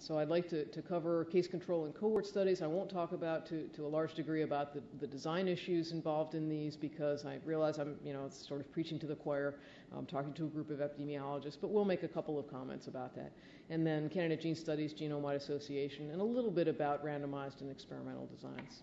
So I'd like to, to cover case control and cohort studies. I won't talk about to, to a large degree about the, the design issues involved in these because I realize I'm you know sort of preaching to the choir, um, talking to a group of epidemiologists, but we'll make a couple of comments about that. And then candidate gene studies, genome-wide association, and a little bit about randomized and experimental designs.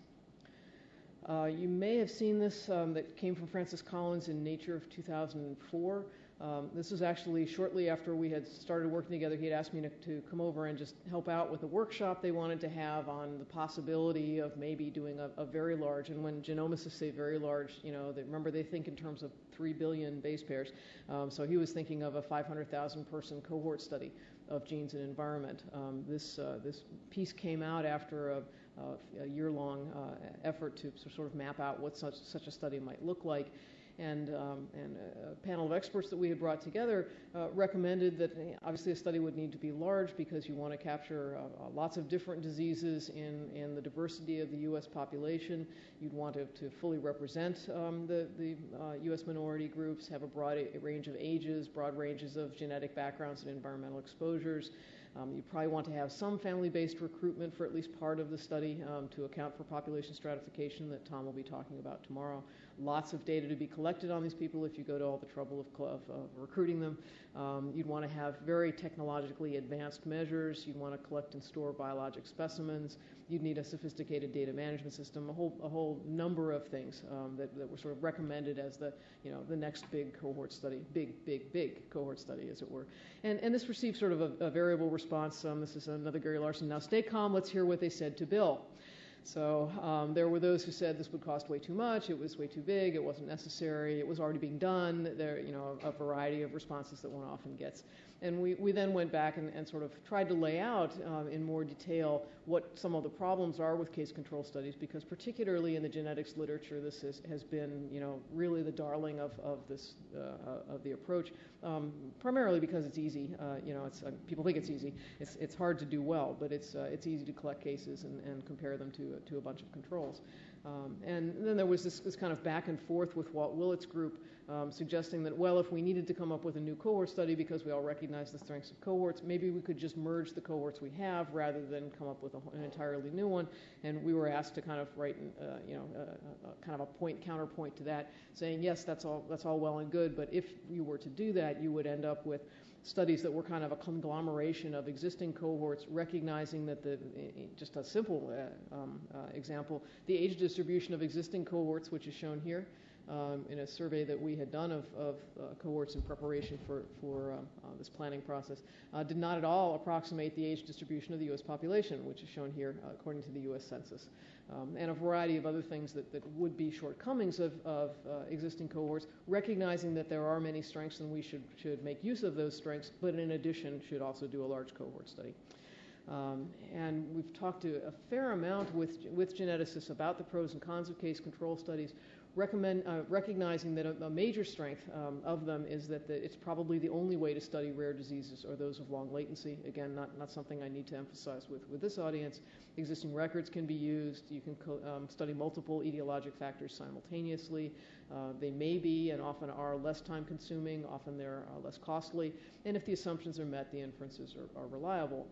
Uh, you may have seen this um, that came from Francis Collins in Nature of 2004. Um, this was actually shortly after we had started working together. He had asked me to, to, come over and just help out with a workshop they wanted to have on the possibility of maybe doing a, a very large. And when genomicists say very large, you know, they, remember they think in terms of three billion base pairs. Um, so he was thinking of a 500,000 person cohort study of genes and environment. Um, this uh, this piece came out after a, a year-long uh, effort to sort of map out what such such a study might look like and, um, and a panel of experts that we had brought together uh, recommended that obviously a study would need to be large because you want to capture uh, uh lots of different diseases in, in the diversity of the U.S. population. You'd want to, to fully represent um, the, the uh, U.S. minority groups, have a broad range of ages, broad ranges of genetic backgrounds and environmental exposures. Um, you probably want to have some family-based recruitment for at least part of the study um, to account for population stratification that Tom will be talking about tomorrow. Lots of data to be collected on these people if you go to all the trouble of, of uh, recruiting them. Um, you'd want to have very technologically advanced measures. You'd want to collect and store biologic specimens. You'd need a sophisticated data management system, a whole, a whole number of things um, that, that were sort of recommended as the, you know, the next big cohort study, big, big, big cohort study, as it were. And, and this received sort of a, a variable response response. Um, this is another Gary Larson. Now, stay calm. Let's hear what they said to Bill. So um, there were those who said this would cost way too much, it was way too big, it wasn't necessary, it was already being done. There, you know, a, variety of responses that one often gets. And we, we then went back and, and sort of tried to lay out um, in more detail what some of the problems are with case control studies, because particularly in the genetics literature, this is, has been, you know, really the darling of, of this uh, of the approach. Um, primarily because it's easy. Uh, you know, it's, uh, people think it's easy. It's, it's hard to do well, but it's, uh, it's easy to collect cases and, and compare them to, to a bunch of controls. Um, and then there was this, this, kind of back and forth with Walt Willett's group um, suggesting that, well, if we needed to come up with a new cohort study because we all recognize the strengths of cohorts, maybe we could just merge the cohorts we have rather than come up with a, an entirely new one. And we were asked to kind of write, uh, you know, uh, uh, kind of a point counterpoint to that, saying, yes, that's all, that's all well and good, but if you were to do that, you would end up with studies that were kind of a conglomeration of existing cohorts, recognizing that the, just a simple uh, um, uh, example, the age distribution of existing cohorts, which is shown here, um, in a survey that we had done of, of uh, cohorts in preparation for, for uh, uh, this planning process, uh, did not at all approximate the age distribution of the U.S. population, which is shown here according to the U.S. Census um, and a variety of other things that, that would be shortcomings of, of uh, existing cohorts, recognizing that there are many strengths and we should, should make use of those strengths, but in addition should also do a large cohort study. Um, and we've talked to a fair amount with, with geneticists about the pros and cons of case control studies, uh, recognizing that a, major strength um, of them is that it's probably the only way to study rare diseases or those of long latency. Again, not, not something I need to emphasize with, with this audience. Existing records can be used. You can um, study multiple etiologic factors simultaneously. Uh, they may be and often are less time consuming, often they're uh, less costly. And if the assumptions are met, the inferences are, are reliable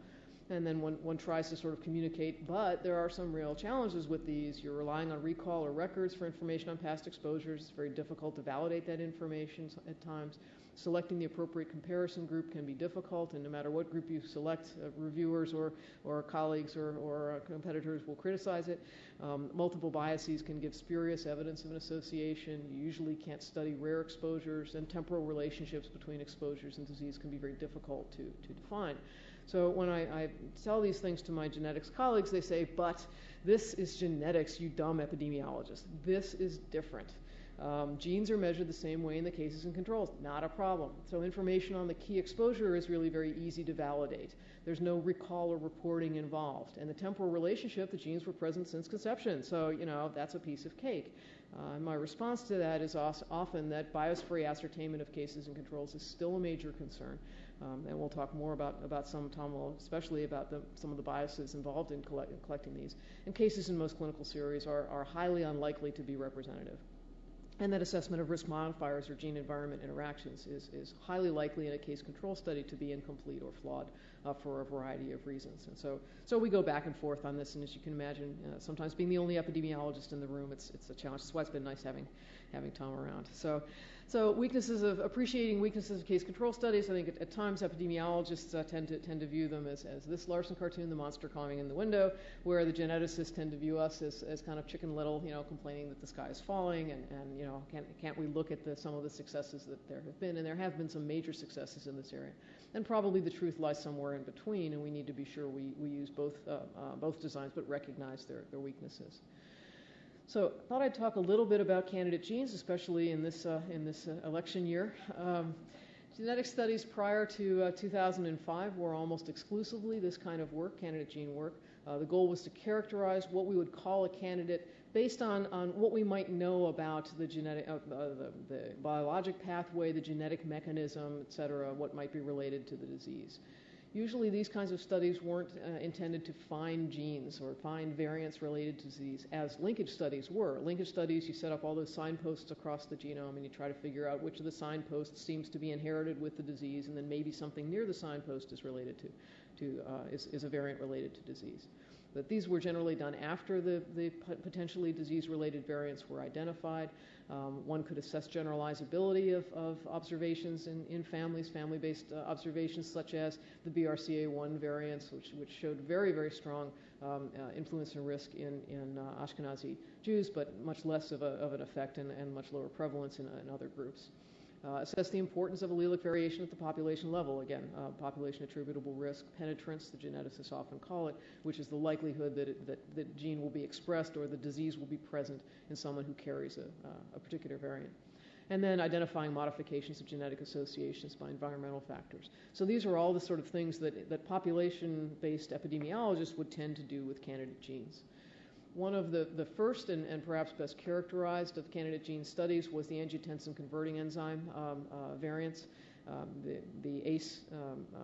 and then one, one tries to sort of communicate, but there are some real challenges with these. You're relying on recall or records for information on past exposures. It's very difficult to validate that information at times. Selecting the appropriate comparison group can be difficult, and no matter what group you select, uh, reviewers or, or colleagues or, or uh, competitors will criticize it. Um, multiple biases can give spurious evidence of an association. You usually can't study rare exposures, and temporal relationships between exposures and disease can be very difficult to, to define. So when I, I, tell these things to my genetics colleagues, they say, but this is genetics, you dumb epidemiologist. This is different. Um, genes are measured the same way in the cases and controls, not a problem. So information on the key exposure is really very easy to validate. There's no recall or reporting involved. And the temporal relationship, the genes were present since conception. So, you know, that's a piece of cake. Uh, my response to that is often that bias-free ascertainment of cases and controls is still a major concern. Um, and we'll talk more about, about some, Tom will, especially about the, some of the biases involved in collect, collecting these. And cases in most clinical series are, are highly unlikely to be representative. and that assessment of risk modifiers or gene environment interactions is, is highly likely in a case control study to be incomplete or flawed uh, for a variety of reasons. And so, so we go back and forth on this, and as you can imagine, uh, sometimes being the only epidemiologist in the room, it's, it's a challenge. That's why it's been nice having, having Tom around. So, so weaknesses of appreciating weaknesses of case control studies. I think at, at times epidemiologists uh, tend to tend to view them as, as this Larson cartoon, the monster climbing in the window, where the geneticists tend to view us as, as kind of chicken little, you know, complaining that the sky is falling, and, and you know, can't can't we look at the, some of the successes that there have been, and there have been some major successes in this area, and probably the truth lies somewhere in between, and we need to be sure we, we use both uh, uh, both designs, but recognize their their weaknesses. So I thought I'd talk a little bit about candidate genes, especially in this, uh, in this uh, election year. Um, genetic studies prior to uh, 2005 were almost exclusively this kind of work, candidate gene work. Uh, the goal was to characterize what we would call a candidate based on, on what we might know about the genetic, uh, the, the biologic pathway, the genetic mechanism, et cetera, what might be related to the disease. Usually these kinds of studies weren't uh, intended to find genes or find variants related to disease, as linkage studies were. Linkage studies, you set up all those signposts across the genome and you try to figure out which of the signposts seems to be inherited with the disease, and then maybe something near the signpost is related to, to uh, is, is a variant related to disease. But these were generally done after the, the potentially disease-related variants were identified. Um, one could assess generalizability of, of observations in, in families, family-based uh, observations such as the BRCA1 variants, which, which showed very, very strong um, uh, influence and risk in, in uh, Ashkenazi Jews, but much less of, a, of an effect and, and much lower prevalence in, in other groups. Uh, assess the importance of allelic variation at the population level. Again, uh, population attributable risk, penetrance, the geneticists often call it, which is the likelihood that, it, that the gene will be expressed or the disease will be present in someone who carries a, uh, a particular variant. And then identifying modifications of genetic associations by environmental factors. So these are all the sort of things that, that population based epidemiologists would tend to do with candidate genes. One of the, the first and, and perhaps best characterized of candidate gene studies was the angiotensin converting enzyme um, uh, variants. Um, the, the ACE um, uh,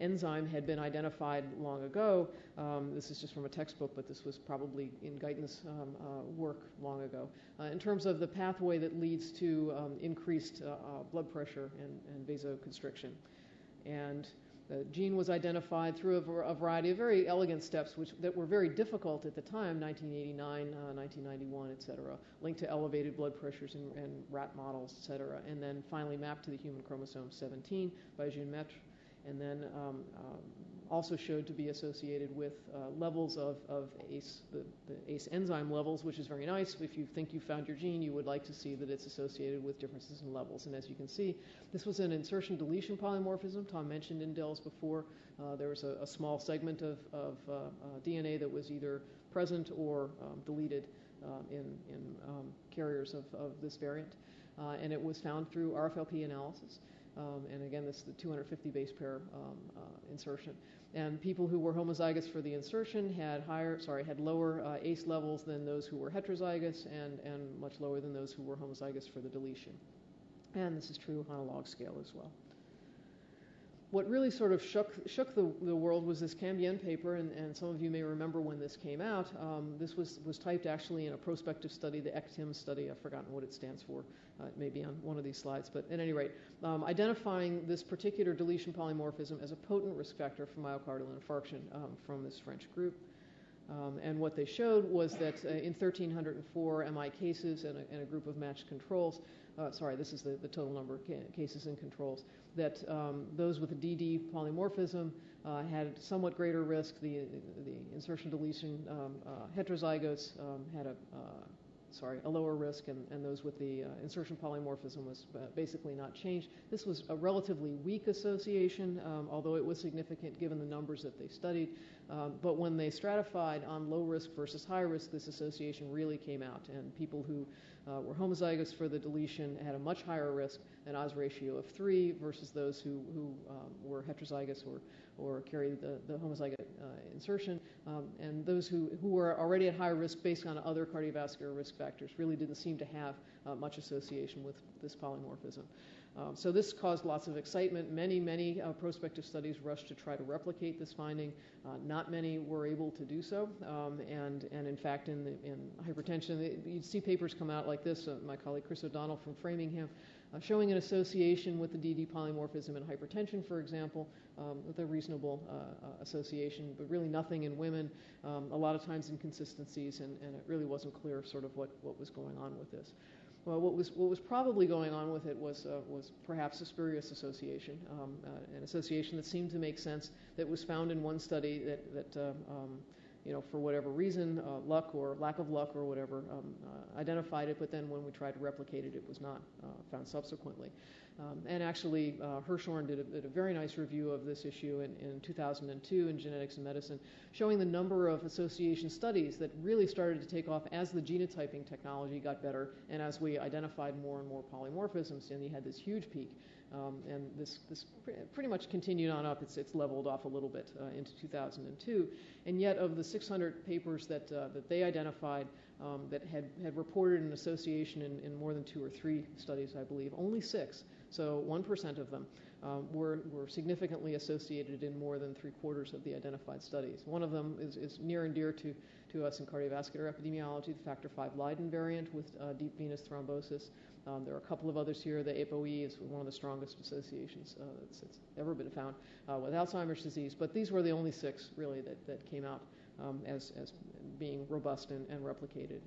enzyme had been identified long ago. Um, this is just from a textbook, but this was probably in Guyton's um, uh, work long ago. Uh, in terms of the pathway that leads to um, increased uh, uh, blood pressure and, and vasoconstriction. And gene was identified through a, a, variety of very elegant steps, which that were very difficult at the time, 1989, uh, 1991, et cetera, linked to elevated blood pressures in, rat models, et cetera, and then finally mapped to the human chromosome 17 by June Maitre, and then um, um, also showed to be associated with uh, levels of, of ACE, the, the, ACE enzyme levels, which is very nice. If you think you found your gene, you would like to see that it's associated with differences in levels. And as you can see, this was an insertion deletion polymorphism. Tom mentioned indels before. Uh, there was a, a, small segment of, of uh, uh DNA that was either present or um, deleted um, in, in um, carriers of, of, this variant. Uh, and it was found through RFLP analysis. Um, and again, this is the 250 base pair um, uh, insertion. And people who were homozygous for the insertion had higher, sorry, had lower uh, ACE levels than those who were heterozygous, and and much lower than those who were homozygous for the deletion. And this is true on a log scale as well what really sort of shook, shook the, the world was this Cambien paper, and, and some of you may remember when this came out. Um, this was, was typed actually in a prospective study, the ECTIM study. I've forgotten what it stands for. Uh, it may be on one of these slides, but at any rate, um, identifying this particular deletion polymorphism as a potent risk factor for myocardial infarction um, from this French group. Um, and what they showed was that uh, in 1,304 MI cases and a, and a group of matched controls, uh, sorry, this is the, the total number of ca- cases and controls, that um, those with a DD polymorphism uh, had somewhat greater risk. The, the insertion deletion um, uh, heterozygotes um, had a uh, sorry, a lower risk, and, and those with the uh, insertion polymorphism was uh, basically not changed. This was a relatively weak association, um, although it was significant given the numbers that they studied. Um, but when they stratified on low risk versus high risk, this association really came out, and people who uh, were homozygous for the deletion had a much higher risk, an odds ratio of three, versus those who, who um, were heterozygous or, or carry the, the homozygous uh, insertion. Um, and those who, who were already at high risk based on other cardiovascular risk factors really didn't seem to have uh, much association with this polymorphism. Um, so this caused lots of excitement. Many, many uh, prospective studies rushed to try to replicate this finding. Uh, not many were able to do so. Um, and, and in fact, in, the, in hypertension, you'd see papers come out like this. Uh, my colleague Chris O'Donnell from Framingham showing an association with the DD polymorphism in hypertension, for example, um, with a reasonable uh, uh, association, but really nothing in women. Um, a lot of times inconsistencies, and, and it really wasn't clear sort of what, what was going on with this. Well, what was what was probably going on with it was uh, was perhaps a spurious association, um, uh, an association that seemed to make sense that was found in one study that that uh, um, you know for whatever reason, uh, luck or lack of luck or whatever, um, uh, identified it, but then when we tried to replicate it, it was not uh, found subsequently. Um, and actually, uh, Hirschhorn did a, did a, very nice review of this issue in, in 2002 in Genetics and Medicine, showing the number of association studies that really started to take off as the genotyping technology got better and as we identified more and more polymorphisms. And you had this huge peak. Um, and this, this pretty much continued on up. It's, it's leveled off a little bit uh, into 2002. And yet, of the 600 papers that, uh, that they identified um, that had, had reported an association in, in more than two or three studies, I believe, only six so 1% of them um, were, were significantly associated in more than three quarters of the identified studies. One of them is, is near and dear to, to us in cardiovascular epidemiology, the factor V Leiden variant with uh, deep venous thrombosis. Um, there are a couple of others here. The ApoE is one of the strongest associations uh, that's, that's, ever been found uh, with Alzheimer's disease. But these were the only six, really, that, that came out um, as, as being robust and, and replicated.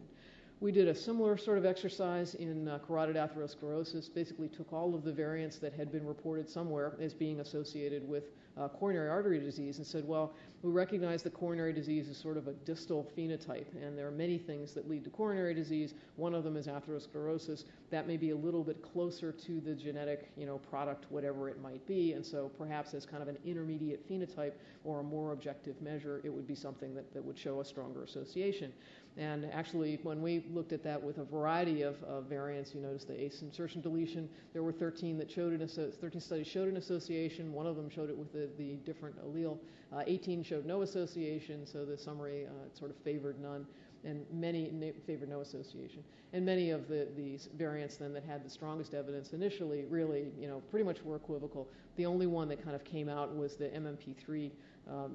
We did a similar sort of exercise in uh, carotid atherosclerosis, basically took all of the variants that had been reported somewhere as being associated with uh, coronary artery disease and said, well, we recognize that coronary disease is sort of a distal phenotype, and there are many things that lead to coronary disease. One of them is atherosclerosis. That may be a little bit closer to the genetic, you know, product, whatever it might be, and so perhaps as kind of an intermediate phenotype or a more objective measure, it would be something that, that would show a stronger association. And actually, when we looked at that with a variety of, of variants, you notice the ACE insertion deletion. There were 13 that showed an 13 studies showed an association. One of them showed it with the, the different allele. Uh, 18 showed no association, so the summary uh, sort of favored none, and many favored no association. And many of the variants then that had the strongest evidence initially really, you know, pretty much were equivocal. The only one that kind of came out was the MMP3 uh,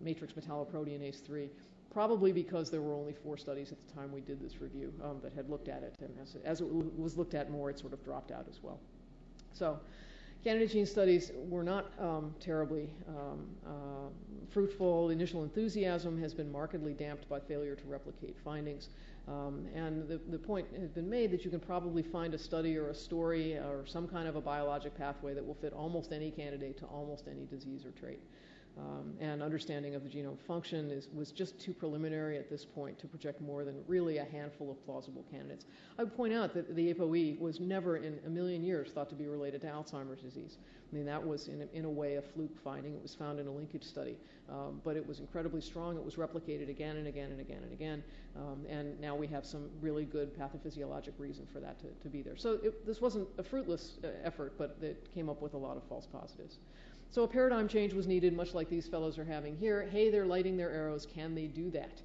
matrix metalloproteinase 3 probably because there were only four studies at the time we did this review um, that had looked at it. And as, as, it was looked at more, it sort of dropped out as well. So candidate gene studies were not um, terribly um, uh, fruitful. Initial enthusiasm has been markedly damped by failure to replicate findings. Um, and the, the point has been made that you can probably find a study or a story or some kind of a biologic pathway that will fit almost any candidate to almost any disease or trait and understanding of the genome function is, was just too preliminary at this point to project more than really a handful of plausible candidates. I would point out that the ApoE was never in a million years thought to be related to Alzheimer's disease. I mean, that was in a, in a way a fluke finding. It was found in a linkage study, um, but it was incredibly strong. It was replicated again and again and again and again, um, and now we have some really good pathophysiologic reason for that to, to be there. So it, this wasn't a fruitless uh, effort, but it came up with a lot of false positives. So a paradigm change was needed, much like these fellows are having here. Hey, they're lighting their arrows. Can they do that?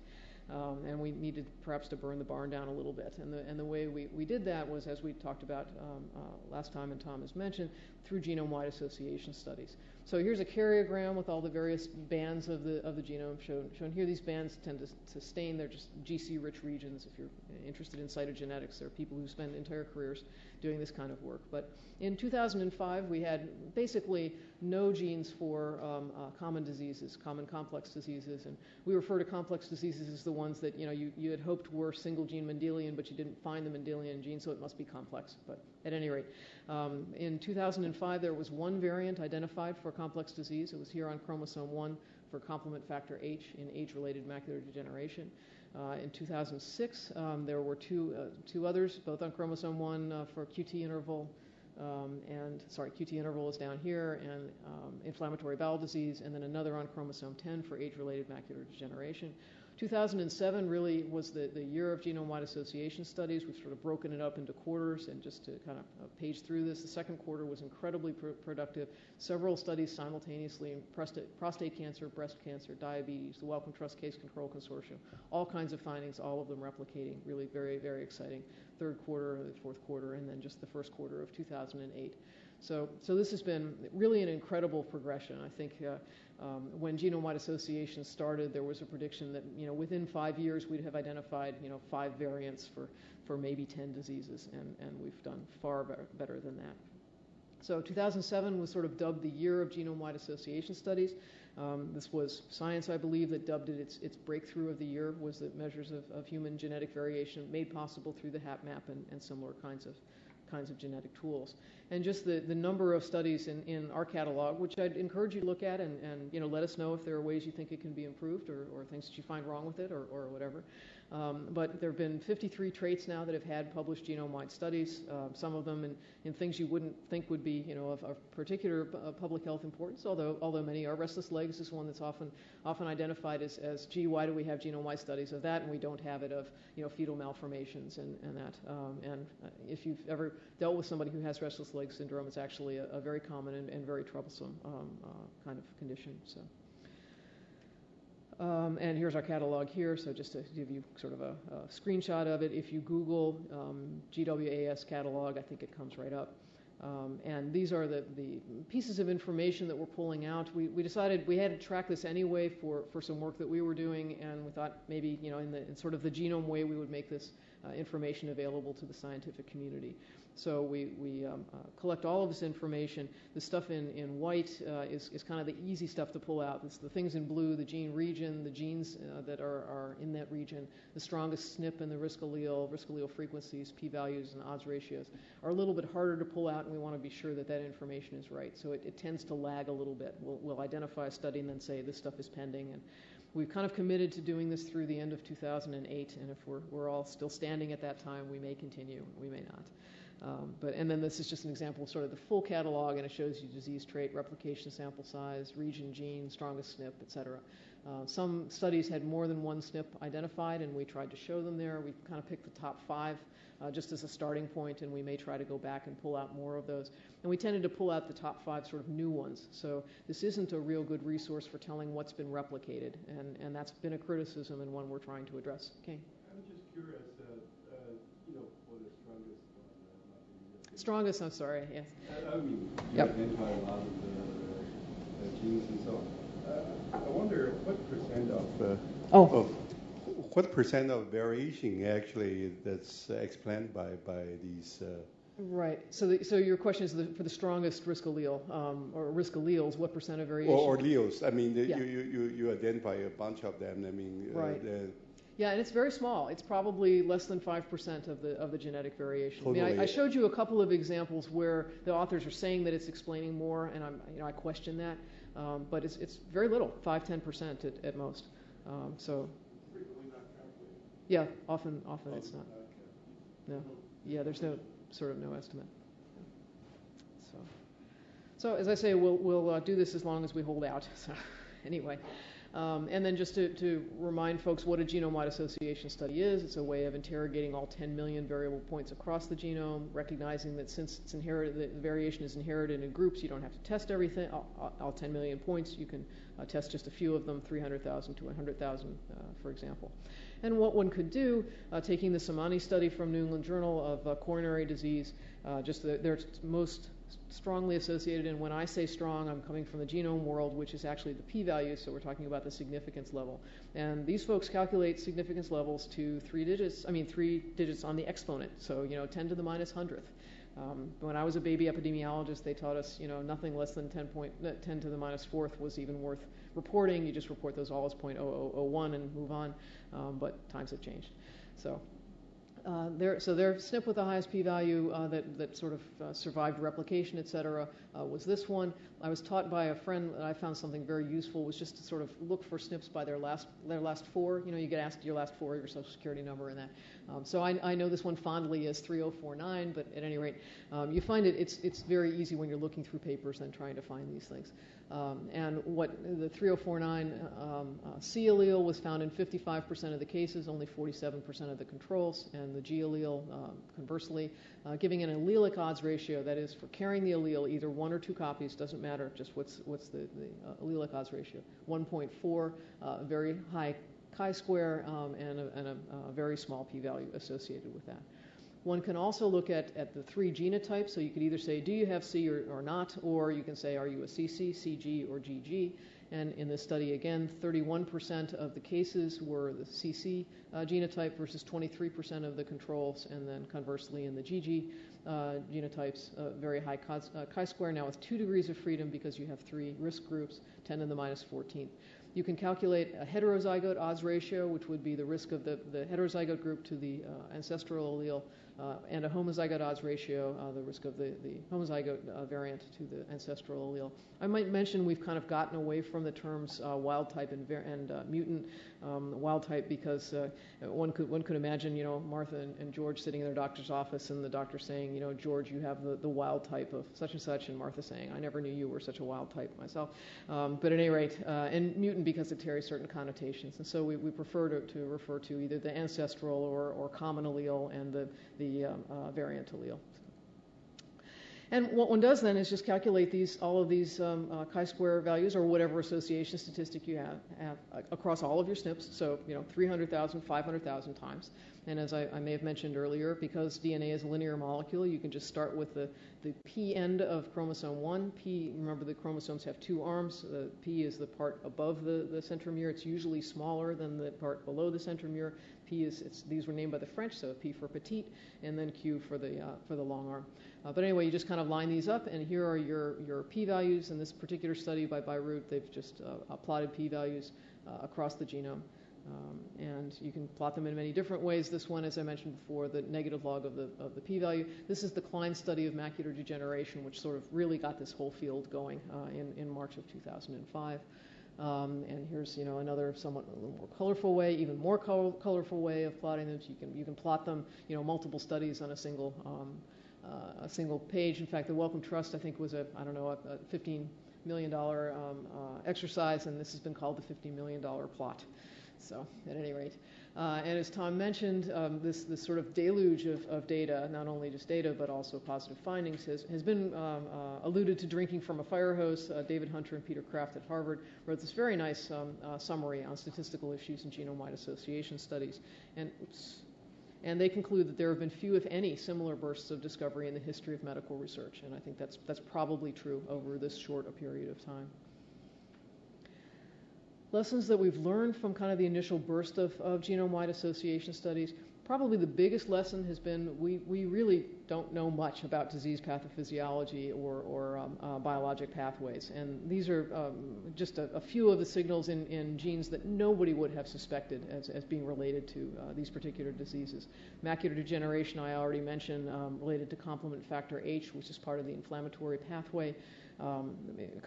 Um, and we needed perhaps to burn the barn down a little bit. And the, and the way we, we did that was, as we talked about um, uh, last time and Tom has mentioned, through genome-wide association studies. So here's a karyogram with all the various bands of the, of the genome shown, shown here. These bands tend to, to stain. They're just GC-rich regions. If you're interested in cytogenetics, there are people who spend entire careers doing this kind of work. But in 2005, we had basically no genes for um, uh, common diseases, common complex diseases, and we refer to complex diseases as the ones that you know you, you had hoped were single gene Mendelian, but you didn't find the Mendelian gene, so it must be complex. But at any rate, um, in 2005, there was one variant identified for complex disease. It was here on chromosome 1 for complement factor H in age-related macular degeneration. Uh, in 2006, um, there were two, uh, two others, both on chromosome 1 uh, for QT interval, um, and sorry, QT interval is down here, and um, inflammatory bowel disease, and then another on chromosome 10 for age-related macular degeneration. 2007 really was the, the year of genome-wide association studies. We've sort of broken it up into quarters, and just to kind of uh, page through this, the second quarter was incredibly pr- productive. Several studies simultaneously in prostate, prostate cancer, breast cancer, diabetes, the Wellcome Trust Case Control Consortium, all kinds of findings, all of them replicating. Really very, very exciting. Third quarter, the fourth quarter, and then just the first quarter of 2008. So, so this has been really an incredible progression. I think uh, um, when genome-wide association started, there was a prediction that you know within five years we'd have identified you know five variants for, for maybe 10 diseases, and, and we've done far better than that. So 2007 was sort of dubbed the year of genome-wide association studies. Um, this was science, I believe, that dubbed it its, its breakthrough of the year was the measures of, of human genetic variation made possible through the HapMap and, and similar kinds of kinds of genetic tools. And just the, the number of studies in, in our catalog, which I'd encourage you to look at and, and you know, let us know if there are ways you think it can be improved or, or things that you find wrong with it or, or whatever. Um, but there have been 53 traits now that have had published genome-wide studies, uh, some of them in, in things you wouldn't think would be, you know, of, of particular uh, public health importance, although, although many are. Restless legs is one that's often, often identified as, as, gee, why do we have genome-wide studies of that and we don't have it of, you know, fetal malformations and, and that. Um, and uh, if you've ever dealt with somebody who has restless leg syndrome, it's actually a, a very common and, and very troublesome um, uh, kind of condition. So. Um, and here's our catalog here, so just to give you sort of a, a screenshot of it, if you Google um, GWAS catalog, I think it comes right up. Um, and these are the, the pieces of information that we're pulling out. We, we decided we had to track this anyway for, for some work that we were doing, and we thought maybe, you know, in, the, in sort of the genome way, we would make this uh, information available to the scientific community. So we, we um, uh, collect all of this information. The stuff in, in white uh, is, is kind of the easy stuff to pull out. It's the things in blue, the gene region, the genes uh, that are, are in that region, the strongest SNP and the risk allele, risk allele frequencies, p-values, and odds ratios are a little bit harder to pull out, and we want to be sure that that information is right. So it, it tends to lag a little bit. We'll, we'll identify a study and then say this stuff is pending. And we've kind of committed to doing this through the end of 2008, and if we're, we're all still standing at that time, we may continue, we may not. Um, but, and then this is just an example of sort of the full catalog, and it shows you disease trait, replication sample size, region, gene, strongest SNP, et cetera. Uh, some studies had more than one SNP identified, and we tried to show them there. We kind of picked the top five uh, just as a starting point, and we may try to go back and pull out more of those. And we tended to pull out the top five sort of new ones. So this isn't a real good resource for telling what's been replicated, and, and that's been a criticism and one we're trying to address. Okay. I'm just curious. Strongest, I'm sorry, yes. I mean, you yep. identify a lot of the, the genes and so on. Uh, I wonder what percent of, uh, oh. of what percent of variation actually that's explained by by these. Uh, Right. So, the, so your question is the, for the strongest risk allele um, or risk alleles, what percent of variation? Or, or alleles. I mean, the, yeah. you, you, you identify a bunch of them. I mean, uh, right. Yeah, and it's very small. It's probably less than 5% of the, of the genetic variation. Totally. I, mean, I, I, showed you a couple of examples where the authors are saying that it's explaining more, and I'm, you know, I question that. Um, but it's, it's very little, 5 10% at, at most. Um, so, yeah, often, often it's not. No, yeah, there's no sort of no estimate. So, so as I say, we'll, we'll uh, do this as long as we hold out. So, anyway. Um, and then just to, to, remind folks what a genome-wide association study is, it's a way of interrogating all 10 million variable points across the genome, recognizing that since it's inherited, the variation is inherited in groups, you don't have to test everything, all, all 10 million points. You can uh, test just a few of them, 300,000 to 100,000, uh, for example. And what one could do, uh, taking the Samani study from New England Journal of uh, coronary disease, uh, just the, their most strongly associated, and when I say strong, I'm coming from the genome world, which is actually the p-value, so we're talking about the significance level. And these folks calculate significance levels to three digits, I mean three digits on the exponent, so you know 10 to the minus hundredth. Um, when I was a baby epidemiologist, they taught us, you know, nothing less than 10, point, 10 to the minus fourth was even worth reporting. You just report those all as 0.0001 and move on. Um, but times have changed. So uh, so their SNP with the highest p-value uh, that, that sort of uh, survived replication, et cetera, uh, was this one. I was taught by a friend that I found something very useful was just to sort of look for SNPs by their last their last four. You know, you get asked your last four, your social security number, and that. Um, so I, I, know this one fondly as 3049, but at any rate, um, you find it it's it's very easy when you're looking through papers and trying to find these things. Um, and what the 3049 um, uh, C allele was found in 55% of the cases, only 47% of the controls, and the G allele, uh, conversely, uh, giving an allelic odds ratio, that is, for carrying the allele, either one or two copies, doesn't matter, just what's, what's the, the uh, allelic odds ratio, 1.4, uh, very high chi-square, um, and, a, and a, a, very small p-value associated with that. One can also look at, at the three genotypes. So you could either say, do you have C or, or not? Or you can say, are you a CC, CG, or GG? And in this study, again, 31% of the cases were the CC uh, genotype versus 23% of the controls. And then conversely, in the GG uh, genotypes, uh, very high uh, chi-square, now with two degrees of freedom because you have three risk groups, 10 to the minus 14th. You can calculate a heterozygote odds ratio, which would be the risk of the, the heterozygote group to the uh, ancestral allele and a homozygote odds ratio, uh, the risk of the, the homozygote uh, variant to the ancestral allele. I might mention we've kind of gotten away from the terms uh, wild type and, and uh, mutant um, wild type because uh, one could one could imagine you know Martha and, and, George sitting in their doctor's office and the doctor saying you know George you have the, the wild type of such and such and Martha saying I never knew you were such a wild type myself. Um, but at any rate, and mutant because it carries certain connotations and so we, we prefer to, to refer to either the ancestral or, or common allele and the the um, uh, variant allele. And what one does then is just calculate these, all of these um, uh, chi-square values or whatever association statistic you have, have uh, across all of your SNPs. So, you know, 300,000, 500,000 times. And as I, I, may have mentioned earlier, because DNA is a linear molecule, you can just start with the, the P end of chromosome 1. P, remember the chromosomes have two arms. The P is the part above the, the centromere. It's usually smaller than the part below the centromere. P these were named by the French, so P for petite, and then Q for the, uh, for the long arm. Uh, but anyway, you just kind of line these up, and here are your, your p-values. In this particular study by Bierut, they've just uh, plotted p-values uh, across the genome. Um, and you can plot them in many different ways. This one, as I mentioned before, the negative log of the, of the p-value. This is the Klein study of macular degeneration, which sort of really got this whole field going uh, in, in March of 2005. Um, and here's you know another somewhat a little more colorful way, even more colorful way of plotting them. So you can you can plot them you know multiple studies on a single um, uh, a single page. In fact, the Wellcome Trust, I think, was a, I don't know, a, a $15 million um, uh, exercise, and this has been called the $50 million plot. So, at any rate. Uh, and as Tom mentioned, um, this, this sort of deluge of, of, data, not only just data, but also positive findings, has, has been um, uh, alluded to drinking from a fire hose. Uh, David Hunter and Peter Kraft at Harvard wrote this very nice um, summary on statistical issues in genome-wide association studies. And oops, and they conclude that there have been few, if any, similar bursts of discovery in the history of medical research. And I think that's, that's probably true over this short a period of time. Lessons that we've learned from kind of the initial burst of, of genome-wide association studies probably the biggest lesson has been we, we really don't know much about disease pathophysiology or, or um, uh, biologic pathways. And these are um, just a, a, few of the signals in, in genes that nobody would have suspected as, as being related to uh, these particular diseases. Macular degeneration, I already mentioned, um, related to complement factor H, which is part of the inflammatory pathway. Um,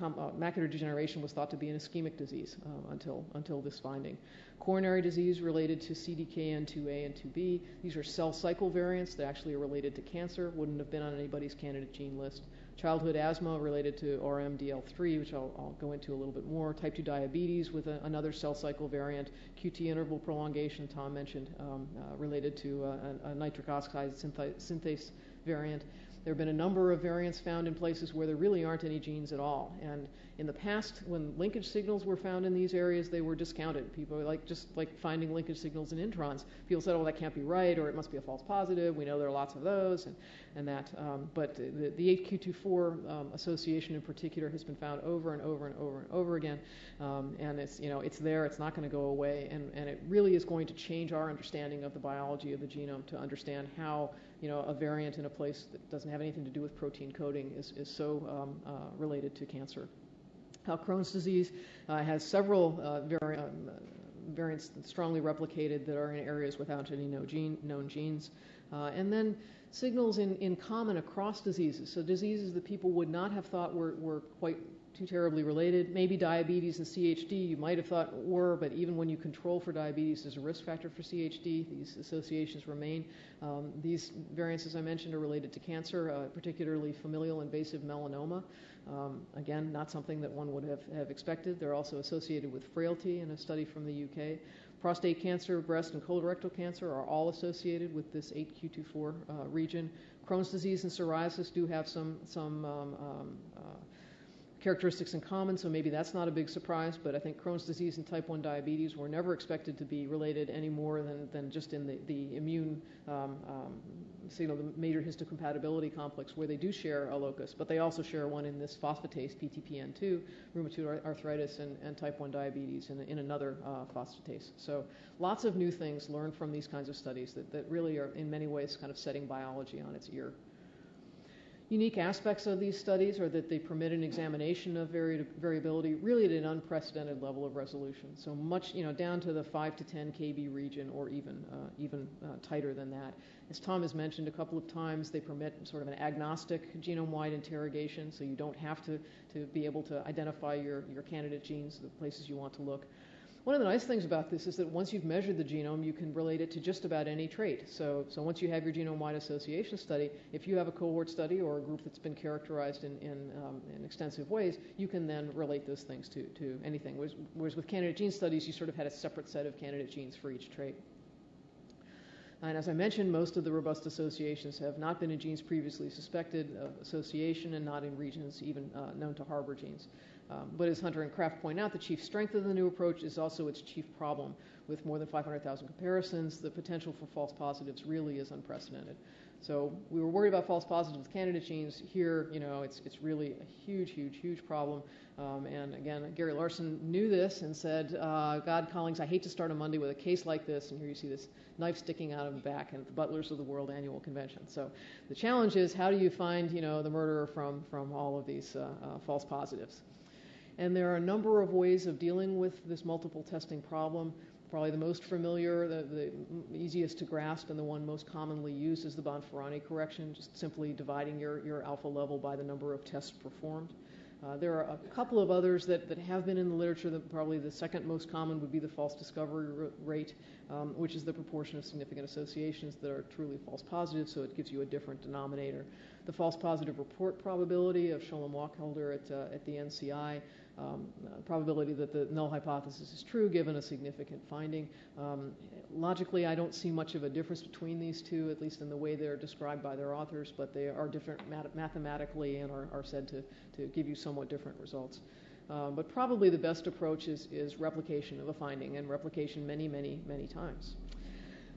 uh, macular degeneration was thought to be an ischemic disease uh, until, until this finding. Coronary disease related to CDKN2A and 2B. These are cell cycle variants that actually are related to cancer, wouldn't have been on anybody's candidate gene list. Childhood asthma related to ORMDL3, which I'll, I'll go into a little bit more. Type 2 diabetes with a, another cell cycle variant. QT interval prolongation, Tom mentioned, um, uh, related to uh, a, a, nitric oxide synthase variant. There have been a number of variants found in places where there really aren't any genes at all. And in the past, when linkage signals were found in these areas, they were discounted. People like just like finding linkage signals in introns. People said, "Oh, that can't be right," or "It must be a false positive." We know there are lots of those, and and that. Um, but the, the 8q24 um, association in particular has been found over and over and over and over again, um, and it's you know it's there. It's not going to go away, and and it really is going to change our understanding of the biology of the genome to understand how you know, a variant in a place that doesn't have anything to do with protein coding is, is so um, uh, related to cancer. How Crohn's disease uh, has several uh, vari- um, variants strongly replicated that are in areas without any no gene, known genes. Uh, and then signals in, in common across diseases. So diseases that people would not have thought were, were quite too terribly related. Maybe diabetes and CHD you might have thought were, but even when you control for diabetes as a risk factor for CHD, these associations remain. Um, these variants, as I mentioned, are related to cancer, uh, particularly familial invasive melanoma. Um, again, not something that one would have, have expected. They're also associated with frailty in a study from the UK. Prostate cancer, breast, and colorectal cancer are all associated with this 8q24 uh, region. Crohn's disease and psoriasis do have some, some um, um uh, characteristics in common, so maybe that's not a big surprise, but I think Crohn's disease and type 1 diabetes were never expected to be related any more than, than just in the, the immune um, um, signal, the major histocompatibility complex, where they do share a locus, but they also share one in this phosphatase, PTPN2, rheumatoid arthritis, and, and type 1 diabetes in, in another uh, phosphatase. So lots of new things learned from these kinds of studies that, that really are in many ways kind of setting biology on its ear. Unique aspects of these studies are that they permit an examination of vari- variability really at an unprecedented level of resolution. So much, you know, down to the 5 to 10 kb region or even, uh, even uh, tighter than that. As Tom has mentioned a couple of times, they permit sort of an agnostic genome-wide interrogation, so you don't have to, to be able to identify your, your candidate genes, the places you want to look. One of the nice things about this is that once you've measured the genome, you can relate it to just about any trait. So, so once you have your genome-wide association study, if you have a cohort study or a group that's been characterized in, in, um, in extensive ways, you can then relate those things to, to anything. Whereas, whereas with candidate gene studies, you sort of had a separate set of candidate genes for each trait. And as I mentioned, most of the robust associations have not been in genes previously suspected of association and not in regions even uh, known to harbor genes. Um, but as Hunter and Kraft point out, the chief strength of the new approach is also its chief problem. With more than 500,000 comparisons, the potential for false positives really is unprecedented. So we were worried about false positives with candidate genes. Here, you know, it's, it's really a huge, huge, huge problem. Um, and again, Gary Larson knew this and said, uh, God, Collings, I hate to start a Monday with a case like this. And here you see this knife sticking out of the back at the Butlers of the World Annual Convention. So the challenge is how do you find, you know, the murderer from, from all of these uh, uh, false positives? And there are a number of ways of dealing with this multiple testing problem. Probably the most familiar, the, the easiest to grasp, and the one most commonly used is the Bonferroni correction, just simply dividing your, your alpha level by the number of tests performed. Uh, there are a couple of others that, that have been in the literature. That probably the second most common would be the false discovery rate, um, which is the proportion of significant associations that are truly false positives, so it gives you a different denominator. The false positive report probability of Sholom Wacholder at, uh, at the NCI um, uh, probability that the null hypothesis is true given a significant finding. Um, logically, I don't see much of a difference between these two, at least in the way they're described by their authors, but they are different mat- mathematically and are, are said to, to give you somewhat different results. Um, but probably the best approach is, is replication of a finding and replication many, many, many times.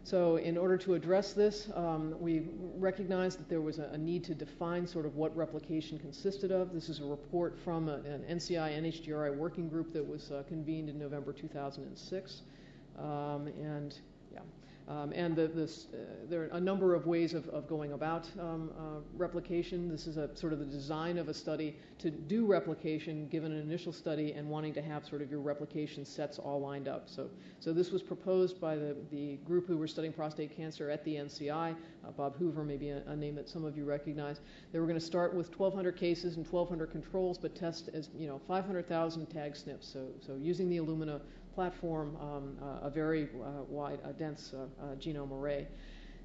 So in order to address this, um, we recognized that there was a, a, need to define sort of what replication consisted of. This is a report from a, an NCI NHGRI working group that was uh, convened in November 2006. Um, and. Um, and the, this, uh, there are a number of ways of, of going about um, uh, replication. This is a sort of the design of a study to do replication given an initial study and wanting to have sort of your replication sets all lined up. So, so this was proposed by the, the group who were studying prostate cancer at the NCI. Uh, Bob Hoover, maybe a, a, name that some of you recognize. They were going to start with 1,200 cases and 1,200 controls, but test as you know 500,000 tag SNPs. So, so using the Illumina platform um, uh, a very uh, wide, dense uh, genome array.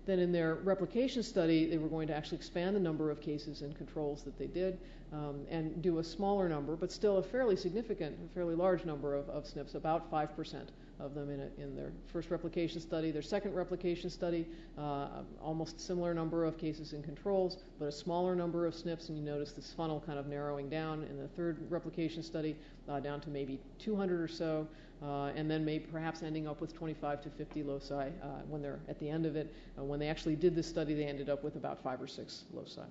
Then in their replication study, they were going to actually expand the number of cases and controls that they did um, and do a smaller number, but still a fairly significant, a fairly large number of, of SNPs, about 5% of them in, a, in their first replication study. Their second replication study, uh, almost similar number of cases and controls, but a smaller number of SNPs, and you notice this funnel kind of narrowing down in the third replication study, uh, down to maybe 200 or so, uh, and then maybe perhaps ending up with 25 to 50 loci uh, when they're at the end of it. Uh, when they actually did this study, they ended up with about five or six loci.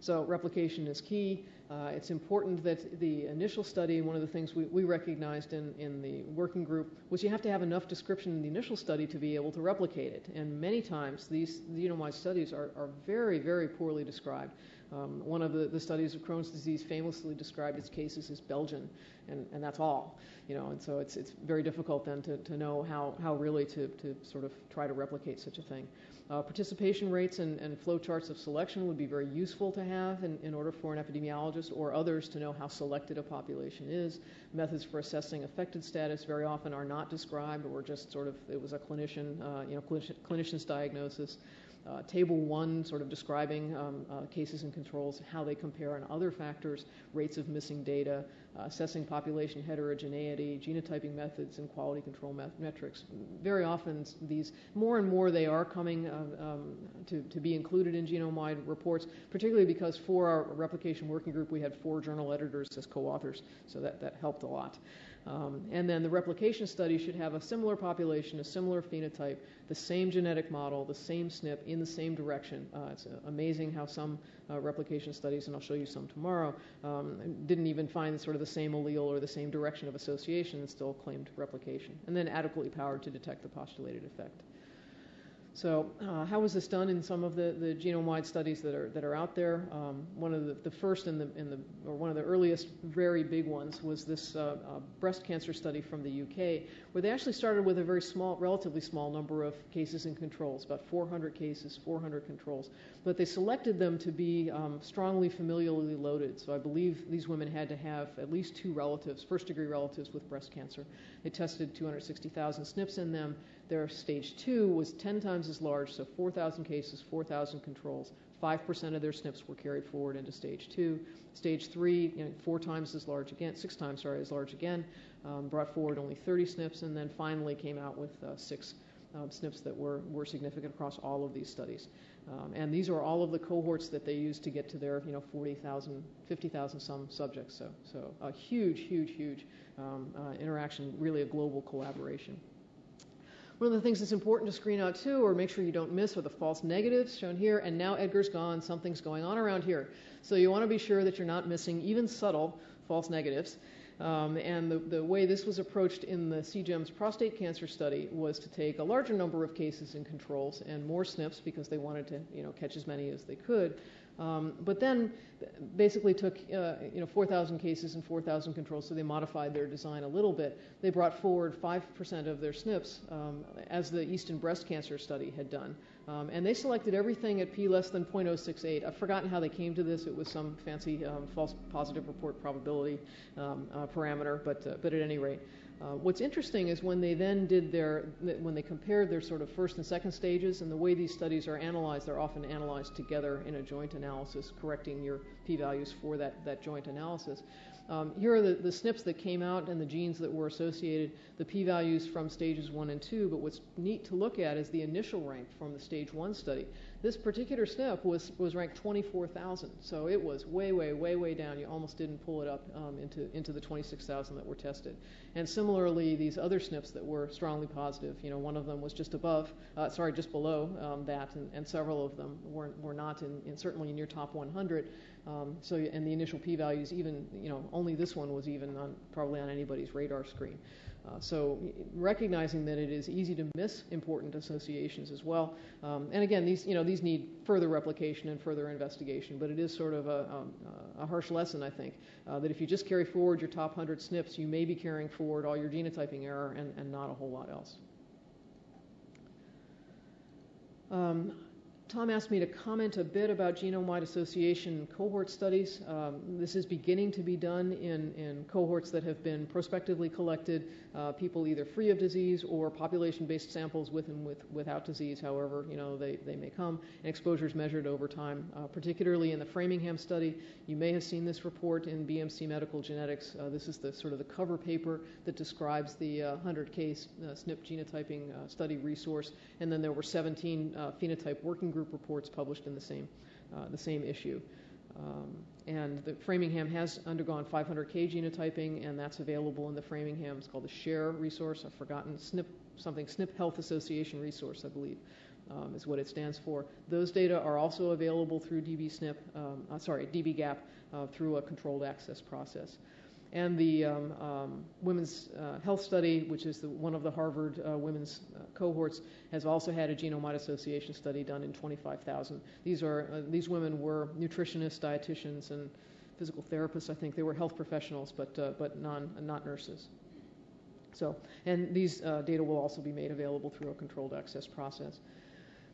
So replication is key. Uh, it's important that the initial study, one of the things we, we recognized in, in the working group was you have to have enough description in the initial study to be able to replicate it. And many times these genome-wide studies are, are very, very poorly described. Um, one of the, the studies of Crohn's disease famously described its cases as Belgian, and, and that's all. You know, and so it's, it's very difficult then to, to know how, how really to, to sort of try to replicate such a thing. Uh, participation rates and, and flow charts of selection would be very useful to have in, in order for an epidemiologist or others to know how selected a population is. Methods for assessing affected status very often are not described or just sort of, it was a clinician, uh, you know, clinician's diagnosis. Uh, table one, sort of describing um, uh, cases and controls, how they compare on other factors, rates of missing data, uh, assessing population heterogeneity, genotyping methods, and quality control met- metrics. Very often, these more and more they are coming uh, um, to, to be included in genome-wide reports, particularly because for our replication working group, we had four journal editors as co-authors, so that, that helped a lot. Um, and then the replication study should have a similar population, a similar phenotype, the same genetic model, the same SNP in the same direction. Uh, it's uh, amazing how some uh, replication studies, and I'll show you some tomorrow, um, didn't even find sort of the same allele or the same direction of association and still claimed replication. And then adequately powered to detect the postulated effect. So uh, how was this done in some of the, the genome-wide studies that are, that are out there? Um, one of the, the first in the, in the, or one of the earliest very big ones was this uh, uh, breast cancer study from the UK, where they actually started with a very small, relatively small number of cases and controls, about 400 cases, 400 controls. But they selected them to be um, strongly familially loaded. So I believe these women had to have at least two relatives, first-degree relatives with breast cancer. They tested 260,000 SNPs in them their stage two was 10 times as large, so 4,000 cases, 4,000 controls. 5% of their SNPs were carried forward into stage two. Stage three, you know, four times as large again, six times, sorry, as large again, um, brought forward only 30 SNPs, and then finally came out with uh, six um, SNPs that were, were significant across all of these studies. Um, and these are all of the cohorts that they used to get to their, you know, 40,000, 50,000 some subjects. So, so a huge, huge, huge um, uh, interaction, really a global collaboration. One of the things that's important to screen out too, or make sure you don't miss, are the false negatives shown here. And now Edgar's gone, something's going on around here. So you want to be sure that you're not missing even subtle false negatives. Um, and the, the way this was approached in the CGEMS prostate cancer study was to take a larger number of cases and controls and more SNPs because they wanted to you know, catch as many as they could. Um, but then basically took uh, you know 4,000 cases and 4,000 controls, so they modified their design a little bit. They brought forward 5% of their SNPs, um, as the Easton breast cancer study had done. Um, and they selected everything at p less than 0.068. I've forgotten how they came to this. It was some fancy um, false positive report probability um, uh, parameter, but, uh, but at any rate. Uh, what's interesting is when they then did their, when they compared their sort of first and second stages, and the way these studies are analyzed, they're often analyzed together in a joint analysis, correcting your p-values for that, that joint analysis. Um, here are the, the SNPs that came out and the genes that were associated, the p-values from stages one and two, but what's neat to look at is the initial rank from the stage one study. This particular SNP was, was ranked 24,000, so it was way, way, way, way down. You almost didn't pull it up um, into, into the 26,000 that were tested. And similarly, these other SNPs that were strongly positive, you know, one of them was just above, uh, sorry, just below um, that, and, and, several of them were, were not in, in certainly in your top 100. Um, so, and the initial p-values, even, you know, only this one was even on, probably on anybody's radar screen. Uh, so recognizing that it is easy to miss important associations as well. Um, and again, these, you know, these need further replication and further investigation, but it is sort of a, um, a harsh lesson, I think, uh, that if you just carry forward your top 100 SNPs, you may be carrying forward all your genotyping error and, and not a whole lot else. Um, Tom asked me to comment a bit about genome-wide association cohort studies. Um, this is beginning to be done in, in cohorts that have been prospectively collected, uh, people either free of disease or population-based samples with and with, without disease, however you know they, they may come, and exposures measured over time. Uh, particularly in the Framingham study, you may have seen this report in BMC Medical Genetics. Uh, this is the sort of the cover paper that describes the 100K uh, SNP genotyping uh, study resource, and then there were 17 uh, phenotype working groups group reports published in the same, uh, the same issue. Um, and the Framingham has undergone 500K genotyping, and that's available in the Framingham. It's called the SHARE resource. I've forgotten SNP, something SNP Health Association resource, I believe, um, is what it stands for. Those data are also available through DBSNP, um, uh, sorry, dbGaP, uh, through a controlled access process and the um, um, women's uh, health study, which is the, one of the Harvard uh, women's uh, cohorts, has also had a genome-wide association study done in 25,000. These are uh, these women were nutritionists, dietitians, and physical therapists. I think they were health professionals, but uh, but non not nurses. So, and these uh, data will also be made available through a controlled access process.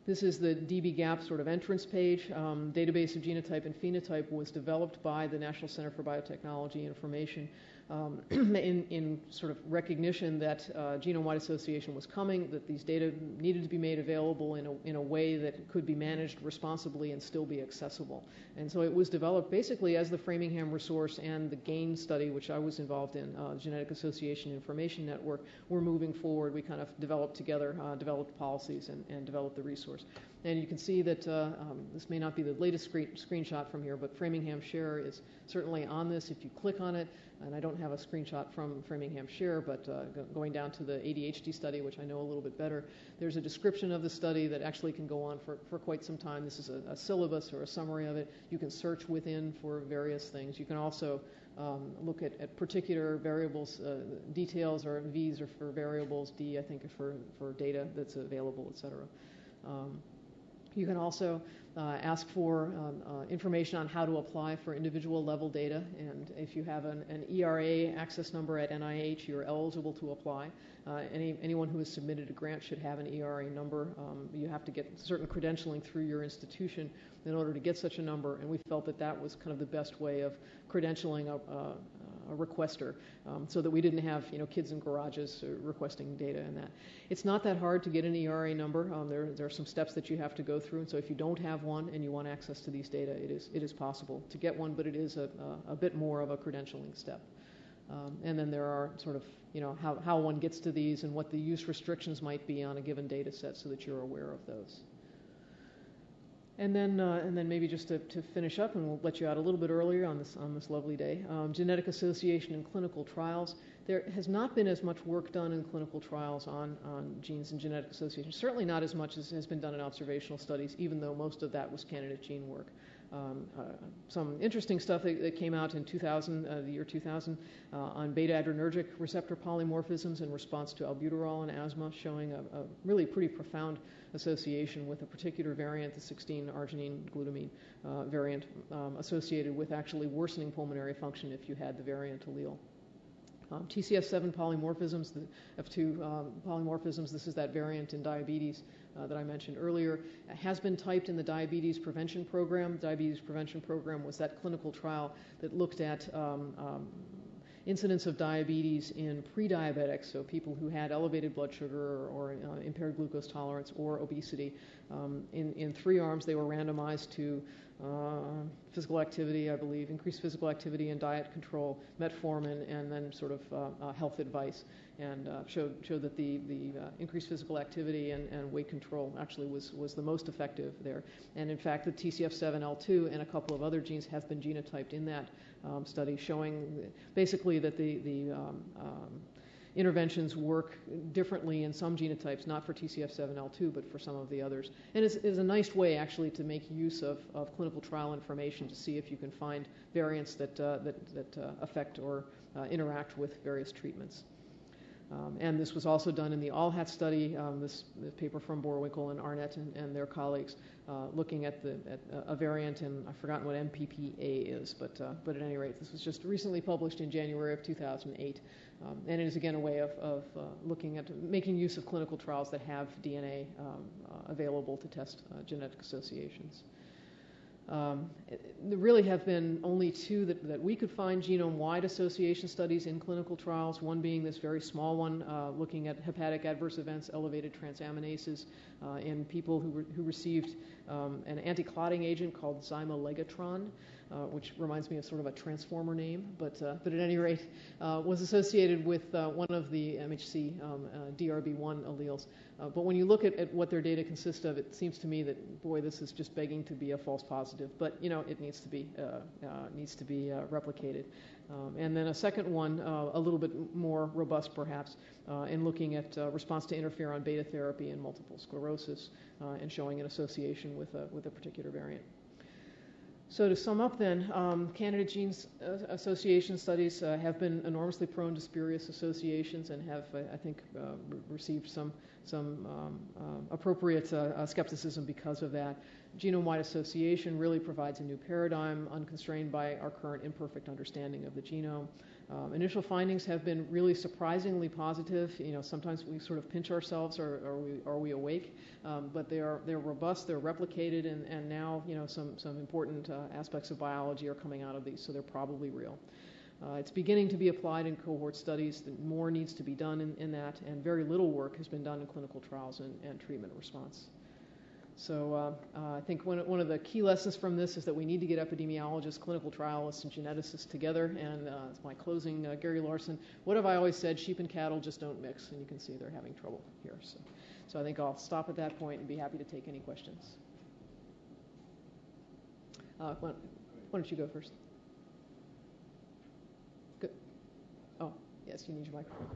This is the dbGaP sort of entrance page. Um, database of genotype and phenotype was developed by the National Center for Biotechnology Information um, in, in sort of recognition that uh, genome-wide association was coming, that these data needed to be made available in a, in a way that could be managed responsibly and still be accessible. And so it was developed basically as the Framingham resource and the GAIN study, which I was involved in, uh, Genetic Association Information Network, were moving forward. We kind of developed together, uh, developed policies and, and developed the resource. And you can see that uh, um, this may not be the latest screen, screenshot from here, but Framingham Share is certainly on this. If you click on it, and I don't have a screenshot from Framingham Share, but uh, going down to the ADHD study, which I know a little bit better, there's a description of the study that actually can go on for, for quite some time. This is a, a syllabus or a summary of it. You can search within for various things. You can also um, look at, at, particular variables, uh, details, or V's are for variables, D I think for, for data that's available, et cetera. Um, you can also ask for um, uh, information on how to apply for individual level data. And if you have an, an ERA access number at NIH, you're eligible to apply. Uh, any, anyone who has submitted a grant should have an ERA number. Um, you have to get certain credentialing through your institution in order to get such a number. And we felt that that was kind of the best way of credentialing a requester um, so that we didn't have you know kids in garages requesting data and that. It's not that hard to get an ERA number. Um, there, there are some steps that you have to go through. And so if you don't have one and you want access to these data, it is, it is possible to get one, but it is a, a, a bit more of a credentialing step. Um, and then there are sort of, you know, how, how one gets to these and what the use restrictions might be on a given data set so that you're aware of those. And then, uh, and then maybe just to, to, finish up, and we'll let you out a little bit earlier on this on this lovely day. Um, genetic association in clinical trials. There has not been as much work done in clinical trials on, on genes and genetic association. Certainly not as much as has been done in observational studies, even though most of that was candidate gene work. Um, uh, some interesting stuff that, that, came out in 2000, uh, the year 2000, uh, on beta adrenergic receptor polymorphisms in response to albuterol and asthma, showing a, a really pretty profound association with a particular variant, the 16 arginine glutamine variant, um, associated with actually worsening pulmonary function if you had the variant allele. Um, TCF7 polymorphisms, the F2 um, polymorphisms, this is that variant in diabetes uh, that I mentioned earlier, has been typed in the diabetes prevention program. Diabetes prevention program was that clinical trial that looked at um, um incidence of diabetes in pre-diabetics, so people who had elevated blood sugar or, uh, impaired glucose tolerance or obesity. Um, in, in three arms, they were randomized to uh, physical activity, I believe, increased physical activity and diet control, metformin, and then sort of uh, uh, health advice, and uh, showed showed that the the uh, increased physical activity and, and weight control actually was was the most effective there. And in fact, the TCF7L2 and a couple of other genes have been genotyped in that um, study, showing basically that the the um, um, interventions work differently in some genotypes, not for TCF7L2, but for some of the others. And it's, it's a nice way, actually, to make use of, of, clinical trial information to see if you can find variants that, uh, that, that uh, affect or uh, interact with various treatments. Um, and this was also done in the ALLHAT study, um, this, paper from Boerwinkle and Arnett and, and their colleagues, uh, looking at, the, at a variant, and I've forgotten what NPPA is, but, uh, but at any rate, this was just recently published in January of 2008. Um, and it is again a way of, of uh, looking at making use of clinical trials that have DNA um, uh, available to test uh, genetic associations. Um, there really have been only two that, that we could find genome-wide association studies in clinical trials, one being this very small one uh, looking at hepatic adverse events, elevated transaminases uh, in people who, re- who received um, an anti-clotting agent called ximelagatran uh, which reminds me of sort of a transformer name, but, uh, but at any rate, uh, was associated with uh, one of the MHC um, uh, DRB1 alleles. Uh, but when you look at, at, what their data consists of, it seems to me that, boy, this is just begging to be a false positive. But, you know, it needs to be, needs to be replicated. Um, and then a second one, a little bit more robust perhaps, in looking at response to interferon beta therapy in multiple sclerosis and showing an association with a, with a particular variant. So to sum up then, um, candidate genes uh, association studies uh, have been enormously prone to spurious associations and have, I think, uh, re- received some, some um, uh, appropriate uh, uh, skepticism because of that. Genome-wide association really provides a new paradigm unconstrained by our current imperfect understanding of the genome. Um, initial findings have been really surprisingly positive. You know, sometimes we sort of pinch ourselves, or are we are we awake? Um, but they are they're robust, they're replicated, and, and now you know some some important uh, aspects of biology are coming out of these, so they're probably real. Uh, it's beginning to be applied in cohort studies. More needs to be done in, in that, and very little work has been done in clinical trials and, and treatment response. So uh, uh, I think one, one of the key lessons from this is that we need to get epidemiologists, clinical trialists, and geneticists together. And uh, it's my closing, uh, Gary Larson. What have I always said? Sheep and cattle just don't mix, and you can see they're having trouble here. So, so I think I'll stop at that point and be happy to take any questions. Uh, why, why don't you go first? Good. Oh, yes, you need your microphone.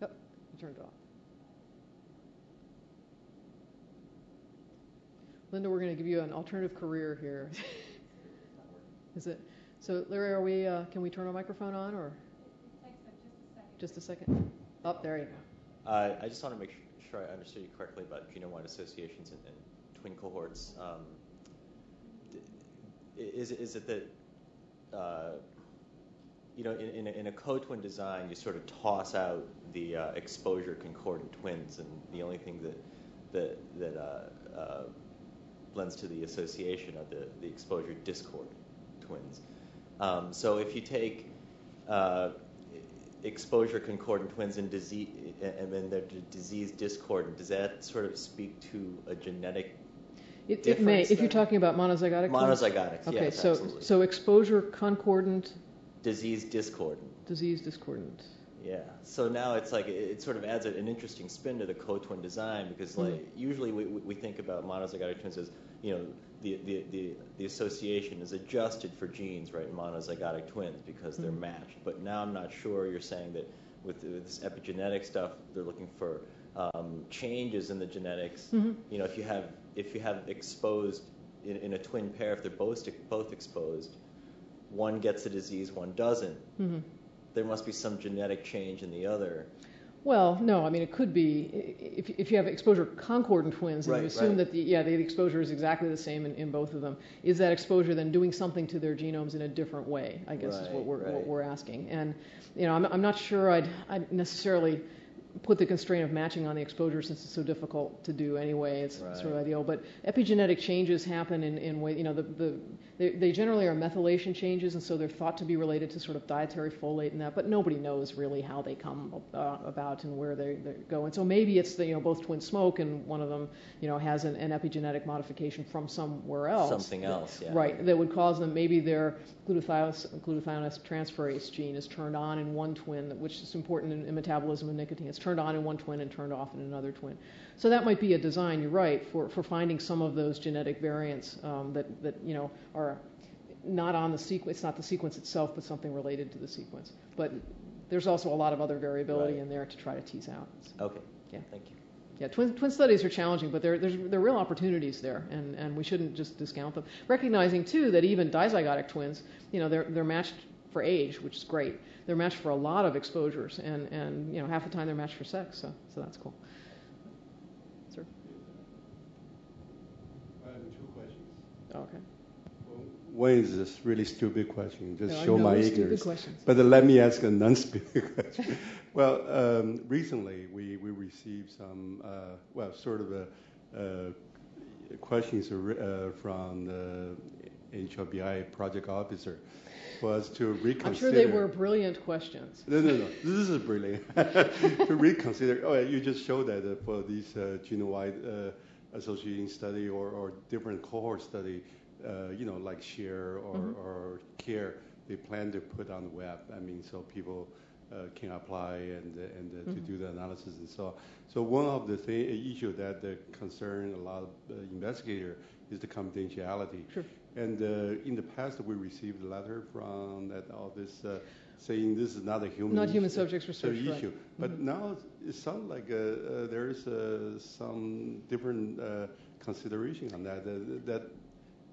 Yep, you turned it off. Linda, we're going to give you an alternative career here. Is it? So, Larry, are we? Uh, can we turn our microphone on, or just a second? Up oh, there you go. Uh, I just want to make sure I understood you correctly about genome-wide associations and, and twin cohorts. Um, is, is it that uh, you know in, in a, in a co-twin design you sort of toss out the uh, exposure concordant twins, and the only thing that that that uh, uh, lends to the association of the, the exposure discord twins. Um, so if you take uh, exposure concordant twins and disease, and then they're disease discordant, does that sort of speak to a genetic it, it may, if you're talking about monozygotic. Monozygotic. Okay, yes, so absolutely. so exposure concordant. Disease discordant. Disease discordant. Yeah. So now it's like it, sort of adds an interesting spin to the co-twin design because like mm-hmm. usually we, we think about monozygotic twins as you know the, the, the, the association is adjusted for genes right in monozygotic twins because they're mm-hmm. matched. But now I'm not sure. You're saying that with, with this epigenetic stuff, they're looking for um, changes in the genetics. Mm-hmm. You know, if you have if you have exposed in, in, a twin pair, if they're both both exposed, one gets the disease, one doesn't. Mm-hmm there must be some genetic change in the other. Well, no, I mean it could be if, if you have exposure concordant twins and right, you assume right. that the yeah the exposure is exactly the same in, in both of them. Is that exposure then doing something to their genomes in a different way? I guess right, is what we're right. what we're asking. And you know I'm, I'm not sure I'd, I'd necessarily put the constraint of matching on the exposure since it's so difficult to do anyway. It's right. sort of ideal. But epigenetic changes happen in, in way, you know, the, the, they, they, generally are methylation changes, and so they're thought to be related to sort of dietary folate and that, but nobody knows really how they come uh, about and where they, they, go. And so maybe it's the, you know, both twins smoke and one of them, you know, has an, an epigenetic modification from somewhere else. Something else, yeah. Right, that would cause them, maybe their glutathione, glutathione transferase gene is turned on in one twin, which is important in, in metabolism of nicotine. It's turned on in one twin and turned off in another twin. So that might be a design, you're right, for, for finding some of those genetic variants um, that, that, you know, are not on the sequence, it's not the sequence itself, but something related to the sequence. But there's also a lot of other variability right. in there to try to tease out. Okay. Yeah. Thank you. Yeah, twin, twin studies are challenging, but there, there's, there are real opportunities there, and, and we shouldn't just discount them. Recognizing, too, that even dizygotic twins, you know, they're, they're matched for age, which is great. They're matched for a lot of exposures, and, and you know, half the time they're matched for sex, so, so that's cool. Sir? I have two questions. Oh, okay. one is this really stupid question, just no, show my ignorance. But let me ask a non-stupid question. well, um, recently we, we received some, uh, well, sort of a, uh, questions uh, from the HLBI project officer was to reconsider. I'm sure they were brilliant questions. No, no, no. This is brilliant. to reconsider. Oh, you just showed that uh, for these uh, genome-wide uh, associating study or, or different cohort study, uh, you know, like share or, mm-hmm. or care, they plan to put on the web. I mean, so people uh, can apply and and uh, mm-hmm. to do the analysis and so on. So one of the thing, issue that concern a lot of investigator is the confidentiality. Sure. And uh, in the past, we received a letter from that office uh, saying this is not a human not human subjects research issue. Right. But mm-hmm. now it sounds like uh, uh there's uh, some different uh, consideration on that. that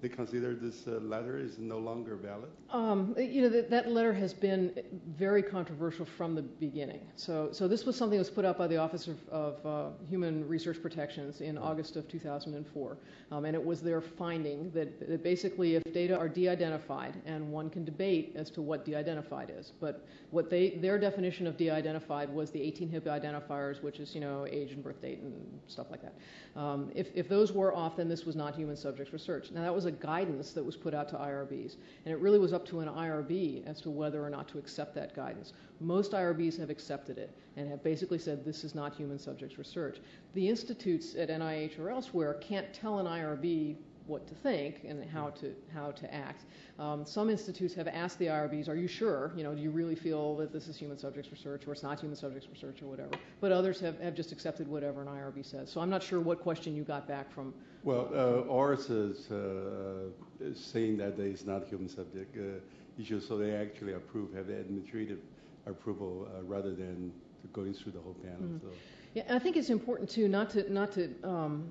they consider this uh, letter is no longer valid? Um, you know, that, that, letter has been very controversial from the beginning. So, so this was something that was put out by the Office of, of uh, Human Research Protections in August of 2004. Um, and it was their finding that, that basically if data are de-identified, and one can debate as to what de-identified is, but what they, their definition of de-identified was the 18 HIP identifiers, which is, you know, age and birth date and stuff like that. Um, if, if those were off, then this was not human subjects research. Now, that was a guidance that was put out to IRBs. And it really was up to an IRB as to whether or not to accept that guidance. Most IRBs have accepted it and have basically said this is not human subjects research. The institutes at NIH or elsewhere can't tell an IRB what to think and how to how to act. Um, some institutes have asked the IRBs, "Are you sure? You know, do you really feel that this is human subjects research, or it's not human subjects research, or whatever?" But others have, have just accepted whatever an IRB says. So I'm not sure what question you got back from. Well, uh, ours is, uh, saying that it's not a human subject uh, issue, so they actually approve, have administrative approval uh, rather than going through the whole panel. Mhm. So. Yeah, I think it's important too not to not to um,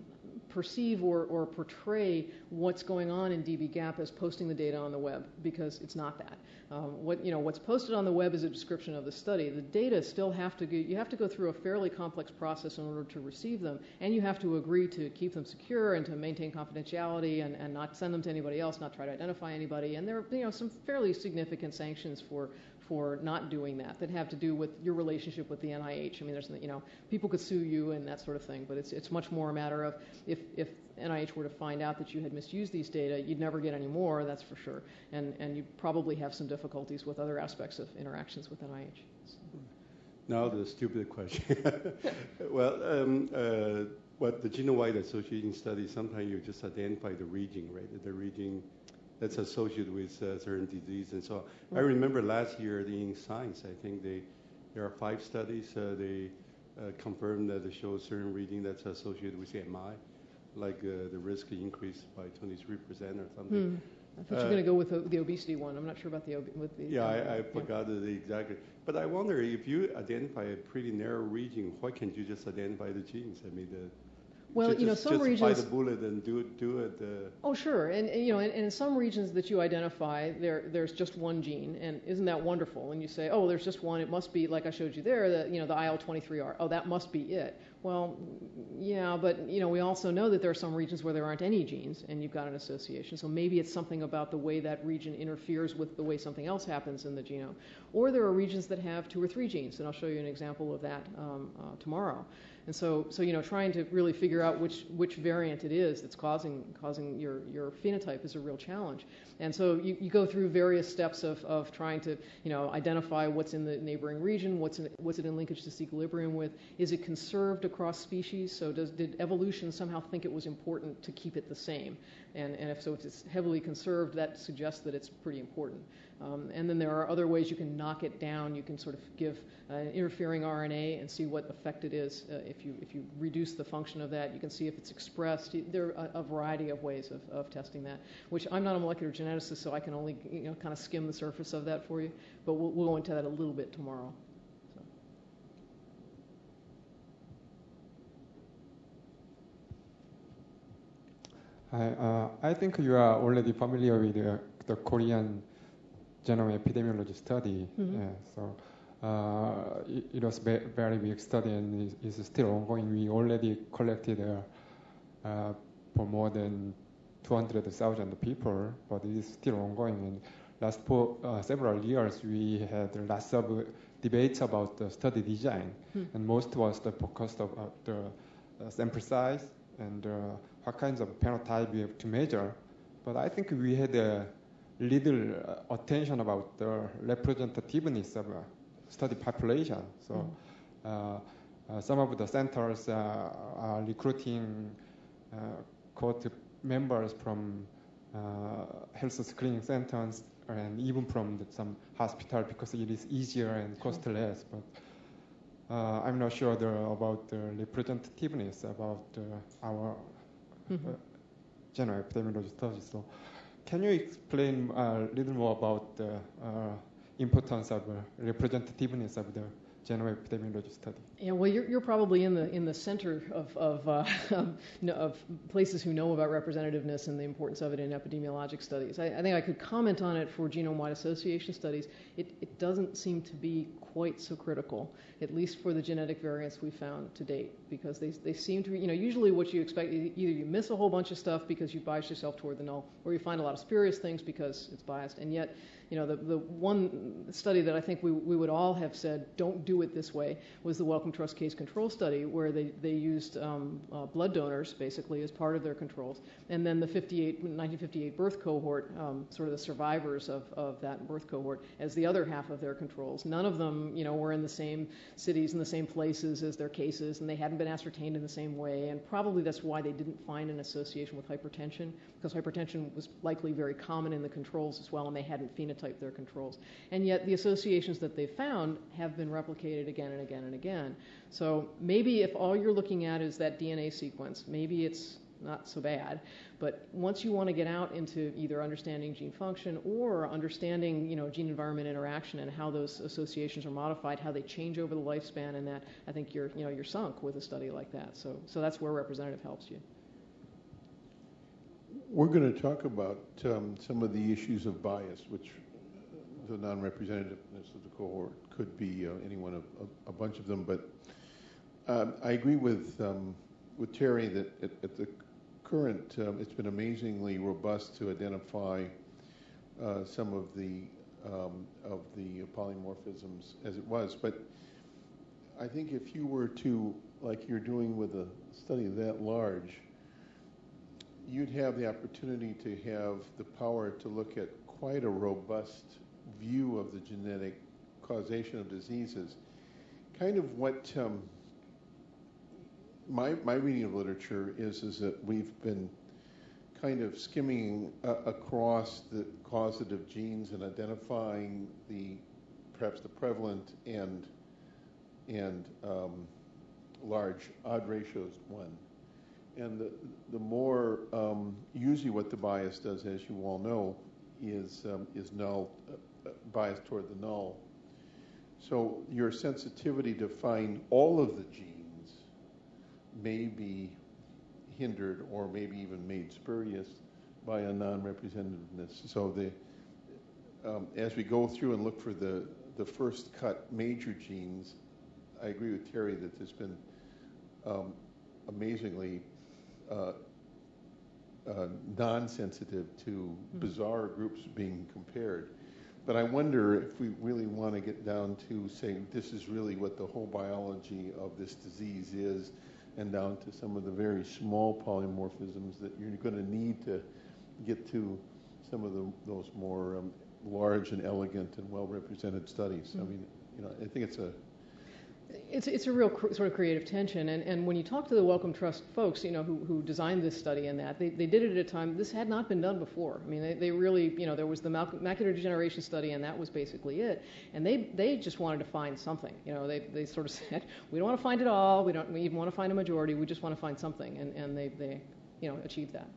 perceive or, or portray what's going on in dbGaP as posting the data on the web because it's not that. Um, what you know, what's posted on the web is a description of the study. The data still have to go, you have to go through a fairly complex process in order to receive them, and you have to agree to keep them secure and to maintain confidentiality and, and not send them to anybody else, not try to identify anybody. And there are you know some fairly significant sanctions for for not doing that that have to do with your relationship with the NIH. I mean, there's you know people could sue you and that sort of thing, but it's it's much more a matter of if if NIH were to find out that you had misused these data, you'd never get any more, that's for sure, and and you'd probably have some difficulties with other aspects of interactions with NIH. So. Now the stupid question. well, um, uh, what the genome-wide association study, sometimes you just identify the region, right? The region that's associated with uh, certain disease. And so I remember last year in Science, I think they, there are five studies. Uh, they uh, confirmed that they show certain reading that's associated with MI, like uh, the risk increased by 23% or something. Hmm. I thought you were going to go with the, the, obesity one. I'm not sure about the with the. Yeah, I, I forgot the exactly. But I wonder if you identify a pretty narrow region, why can't you just identify the genes? I mean, the well, you know, some just regions. Just the bullet and do it. Do it. Uh, oh, sure, and, and you know, and, and, in some regions that you identify, there there's just one gene, and isn't that wonderful? And you say, oh, there's just one. It must be like I showed you there, the you know the IL-23R. Oh, that must be it. Well, yeah, but you know, we also know that there are some regions where there aren't any genes, and you've got an association. So maybe it's something about the way that region interferes with the way something else happens in the genome. Or there are regions that have two or three genes, and I'll show you an example of that um, uh, tomorrow. And so, so you know, trying to really figure out which which variant it is that's causing causing your your phenotype is a real challenge. And so you, you go through various steps of, of trying to you know identify what's in the neighboring region, what's in, what's it in linkage disequilibrium with, is it conserved across species? So does did evolution somehow think it was important to keep it the same? And and if so, if it's heavily conserved, that suggests that it's pretty important. Um, and then there are other ways you can knock it down. You can sort of give uh, interfering RNA and see what effect it is. Uh, if you if you reduce the function of that, you can see if it's expressed. There are a, variety of ways of, of testing that. Which I'm not a molecular geneticist, so I can only you know kind of skim the surface of that for you. But we'll, we'll go into that a little bit tomorrow. I, uh, I think you are already familiar with the Korean genome epidemiology study. Mm-hmm. Yeah, so uh, it, it, was a very big study and it's still ongoing. We already collected uh, uh, for more than 200,000 people, but it is still ongoing. And last uh, several years, we had lots of debates about the study design, hmm. and most was the focus of uh, the uh, sample size and what kinds of phenotype we have to measure. But I think we had a little uh, attention about the representativeness of a study population. So mm. uh, some of the centers are recruiting cohort members from health screening centers and even from the, some hospital because it is easier and cost less. But uh, I'm not sure the, about the representativeness about uh, our mm-hmm. uh, general epidemiology study. So can you explain a little more about the uh, importance of uh, representativeness of the general epidemiology study? Yeah, well, you're, you're probably in the in the center of of, uh, of places who know about representativeness and the importance of it in epidemiologic studies. I, I think I could comment on it for genome-wide association studies. It, it doesn't seem to be quite so critical, at least for the genetic variants we found to date, because they, seem to you know, usually what you expect, either you miss a whole bunch of stuff because you bias yourself toward the null, or you find a lot of spurious things because it's biased. And yet, you know, the, the one study that I think we, we would all have said, don't do it this way, was the Wellcome Trust case control study, where they, they used um, uh, blood donors, basically, as part of their controls. And then the 58, 1958 birth cohort, um, sort of the survivors of, of that birth cohort, as the other half of their controls. None of them, you know, were in the same cities and the same places as their cases, and they hadn't been ascertained in the same way. And probably that's why they didn't find an association with hypertension, because hypertension was likely very common in the controls as well, and they hadn't phenotyped their controls. And yet the associations that they found have been replicated again and again and again. So maybe if all you're looking at is that DNA sequence, maybe it's not so bad. But once you want to get out into either understanding gene function or understanding, you know, gene environment interaction and how those associations are modified, how they change over the lifespan, and that I think you're, you know, you're sunk with a study like that. So, so that's where representative helps you. We're going to talk about um, some of the issues of bias, which the non-representativeness of the cohort could be uh, any one of a, a bunch of them. But um, I agree with um, with Terry that at, at the current, um, it's been amazingly robust to identify uh, some of the um, of the polymorphisms as it was. But I think if you were to, like you're doing with a study that large, you'd have the opportunity to have the power to look at quite a robust view of the genetic causation of diseases. Kind of what um, my, my reading of literature is, is that we've been kind of skimming uh, across the causative genes and identifying the perhaps the prevalent and and um, large odd ratios one. And the, the more, um, usually what the bias does, as you all know, is, um, is null, uh, bias toward the null. So your sensitivity to find all of the genes may be hindered or maybe even made spurious by a non-representativeness. So the, um, as we go through and look for the, the first cut major genes, I agree with Terry that there's been um, amazingly uh, uh, non-sensitive to bizarre groups being compared. But I wonder if we really want to get down to saying this is really what the whole biology of this disease is, and down to some of the very small polymorphisms that you're going to need to get to some of the, those more um, large and elegant and well-represented studies. I mean, you know, I think it's a it's, it's a real cr- sort of creative tension. And, and when you talk to the Wellcome Trust folks, you know, who, who designed this study and that, they, they did it at a time, this had not been done before. I mean, they, they really, you know, there was the macular degeneration study and that was basically it. And they, they just wanted to find something. You know, they, they sort of said, we don't want to find it all, we don't we even want to find a majority, we just want to find something. And, and they, they, you know, achieved that.